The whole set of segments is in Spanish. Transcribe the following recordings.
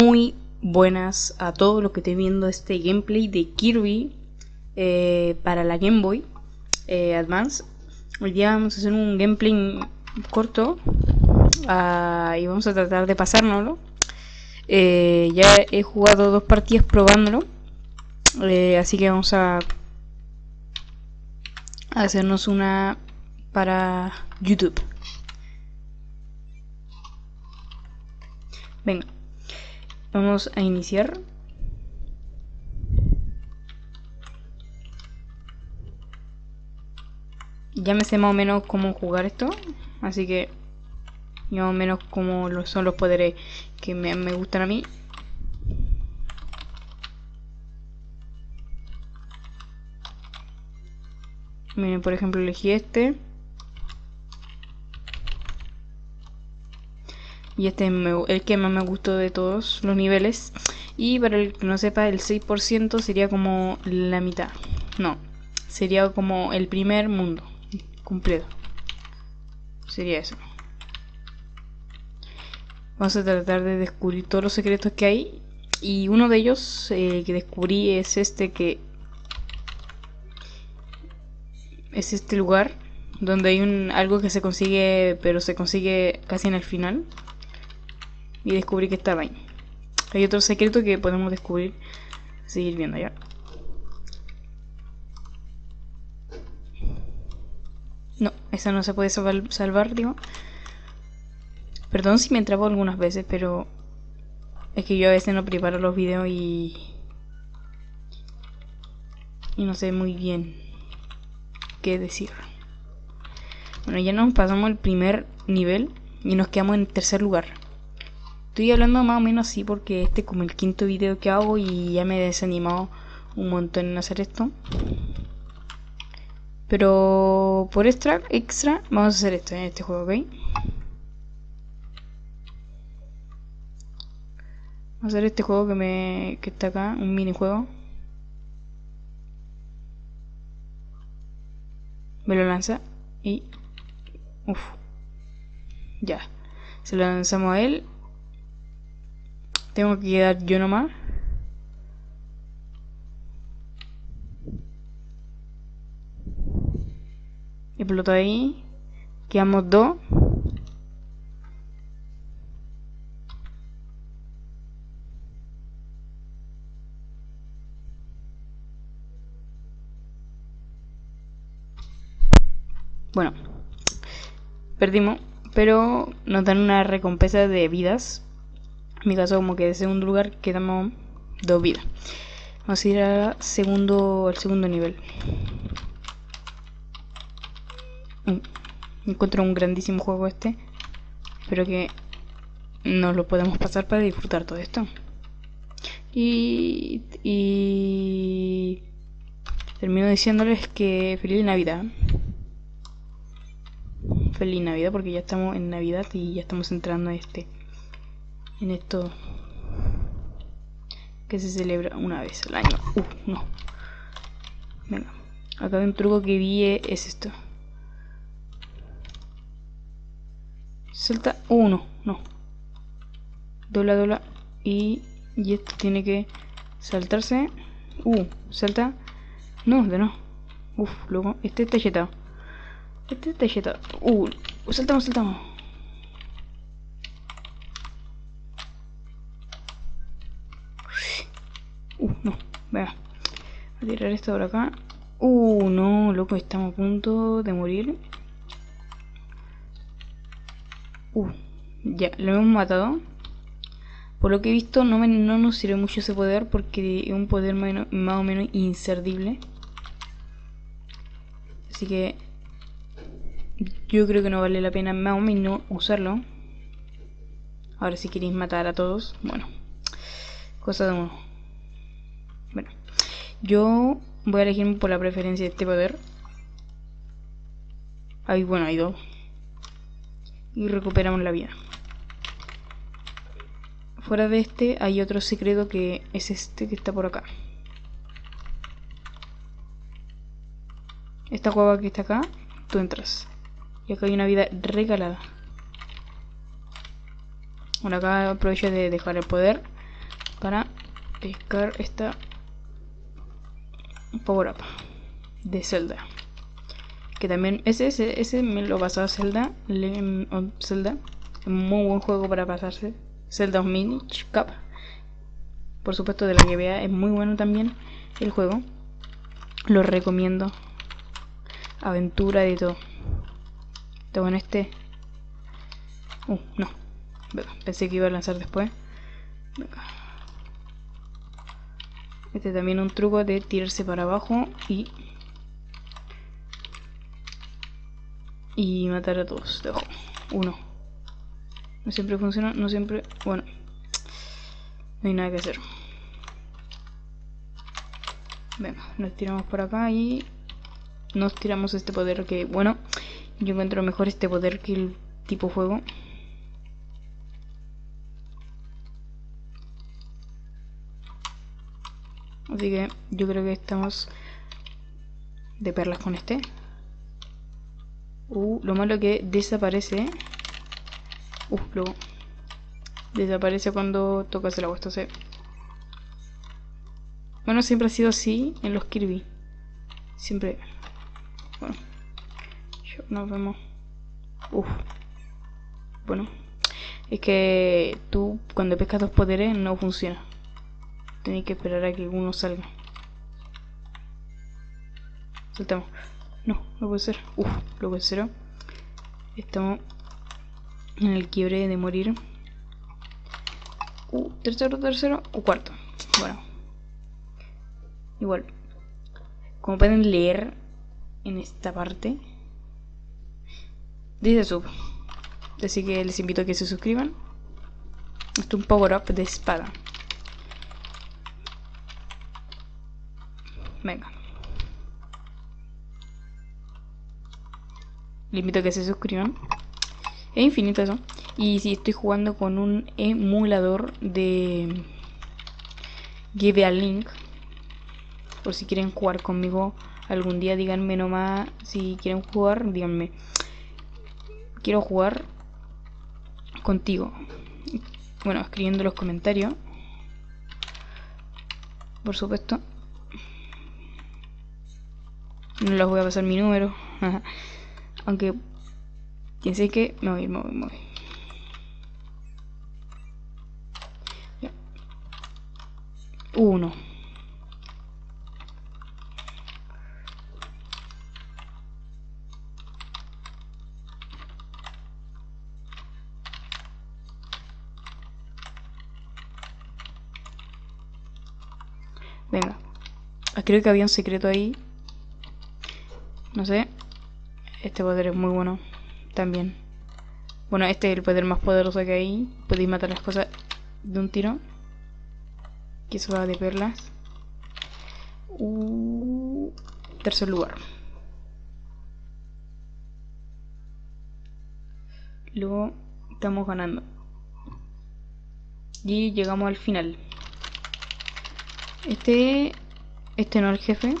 Muy buenas a todos los que estén viendo este gameplay de Kirby eh, para la Game Boy eh, Advance. Hoy día vamos a hacer un gameplay corto uh, y vamos a tratar de pasárnoslo. Eh, ya he jugado dos partidas probándolo, así que vamos a hacernos una para YouTube. Venga, vamos a iniciar. Ya me sé más o menos cómo jugar esto, así que más o menos cómo son los poderes que me, me gustan a mí. Miren, por ejemplo, elegí este. Y este es el que más me gustó de todos los niveles. Y para el que no sepa, el 6% sería como la mitad. No, sería como el primer mundo completo. Sería eso. Vamos a tratar de descubrir todos los secretos que hay. Y uno de ellos eh, que descubrí es este que... Es este lugar donde hay un, algo que se consigue, pero se consigue casi en el final. Y descubrí que estaba ahí. Hay otro secreto que podemos descubrir, seguir viendo ya. No, esa no se puede salvar, digo. Perdón si me entrabo algunas veces, pero es que yo a veces no preparo los videos y... Y no sé muy bien qué decir. Bueno, ya nos pasamos el primer nivel y nos quedamos en tercer lugar. Estoy hablando más o menos así porque este es como el quinto video que hago y ya me he desanimado un montón en hacer esto. Pero por extra, extra vamos a hacer esto en este juego, ¿ok? Vamos a hacer este juego que me que está acá, un minijuego. Me lo lanza y... Uf. Ya. Se lo lanzamos a él tengo que quedar yo nomás. Explotó ahí. Quedamos dos. Bueno, perdimos, pero nos dan una recompensa de vidas en mi caso como que de segundo lugar quedamos dos vidas. Vamos a ir al segundo, al segundo nivel. Encuentro un grandísimo juego este. Espero que nos lo podemos pasar para disfrutar todo esto. Y, y termino diciéndoles que feliz Navidad. Feliz Navidad porque ya estamos en Navidad y ya estamos entrando a este en esto que se celebra una vez al año. Uh, no. Venga. Acá hay un truco que vi es esto. Salta uno, no. Dobla, dobla. Y, y esto tiene que saltarse. Uh, salta. No, de no. Uf, luego. Este está yetado. Este está yetado. Uh, saltamos, saltamos. Uh, no, vea. Voy a tirar esto por acá. Uh, no, loco, estamos a punto de morir. Uh, ya, lo hemos matado. Por lo que he visto, no, no nos sirve mucho ese poder porque es un poder más o menos inservible. Así que yo creo que no vale la pena más o menos usarlo. Ahora si queréis matar a todos, bueno, cosa de uno. Yo voy a elegirme por la preferencia de este poder. Ahí, bueno, hay dos. Y recuperamos la vida. Fuera de este hay otro secreto que es este que está por acá. Esta cueva que está acá, tú entras. Y acá hay una vida regalada. Bueno, acá aprovecho de dejar el poder para pescar esta power up de Zelda. Que también ese, ese, ese me lo pasaba Zelda, Zelda. Muy buen juego para pasarse. Zelda Minish Cup. Por supuesto de la vea es muy bueno también el juego. Lo recomiendo. Aventura de todo. Tengo en este. Uh, no. Pensé que iba a lanzar después. Este también un truco de tirarse para abajo y y matar a todos. Dejo uno. No siempre funciona, no siempre. Bueno, no hay nada que hacer. Venga, nos tiramos por acá y nos tiramos este poder que, bueno, yo encuentro mejor este poder que el tipo fuego. Así que yo creo que estamos de perlas con este. Uh, lo malo que desaparece. Uh, luego. Desaparece cuando tocas el agua. Entonces. Bueno, siempre ha sido así en los Kirby. Siempre. Bueno. Nos vemos. Uf. Bueno. Es que tú cuando pescas dos poderes no funciona. Tienes que esperar a que uno salga. Saltamos. No, no puede ser. Uf, lo puede ser. Estamos en el quiebre de morir. Uh, tercero, tercero o cuarto. Bueno. Igual. Como pueden leer en esta parte. Dice sub. Así que les invito a que se suscriban. Esto es un power up de espada. Venga. Les invito a que se suscriban. Es infinito eso. Y si estoy jugando con un emulador de Give a Link. Por si quieren jugar conmigo algún día, díganme nomás. Si quieren jugar, díganme. Quiero jugar contigo. Bueno, escribiendo los comentarios. Por supuesto. No les voy a pasar mi número. Aunque piense que me voy, me voy, me voy. Uno. Venga. Ah, creo que había un secreto ahí. No sé. Este poder es muy bueno también. Bueno, este es el poder más poderoso que hay. Podéis matar las cosas de un tiro. Que eso va de perlas. Uh, tercer lugar. Luego estamos ganando. Y llegamos al final. Este, este no es el jefe.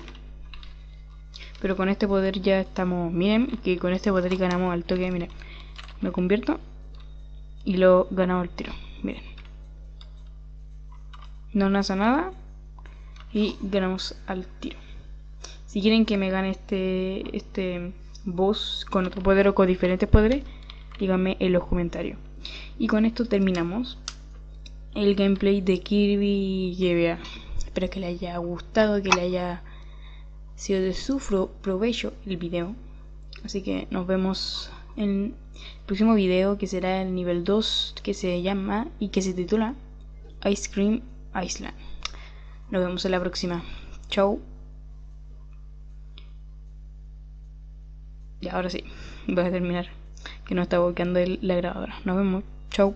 Pero con este poder ya estamos... Miren, que con este poder ganamos al toque. Miren, me convierto. Y lo ganamos al tiro. Miren. No nace nada. Y ganamos al tiro. Si quieren que me gane este, este boss con otro poder o con diferentes poderes, díganme en los comentarios. Y con esto terminamos el gameplay de Kirby GBA. Espero que le haya gustado, que le haya sido de su provecho el video. Así que nos vemos en el próximo video que será el nivel 2 que se llama y que se titula Ice Cream Island. Nos vemos en la próxima. Chau. Y ahora sí, voy a terminar que no está bloqueando la grabadora. Nos vemos. Chau.